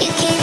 You can't.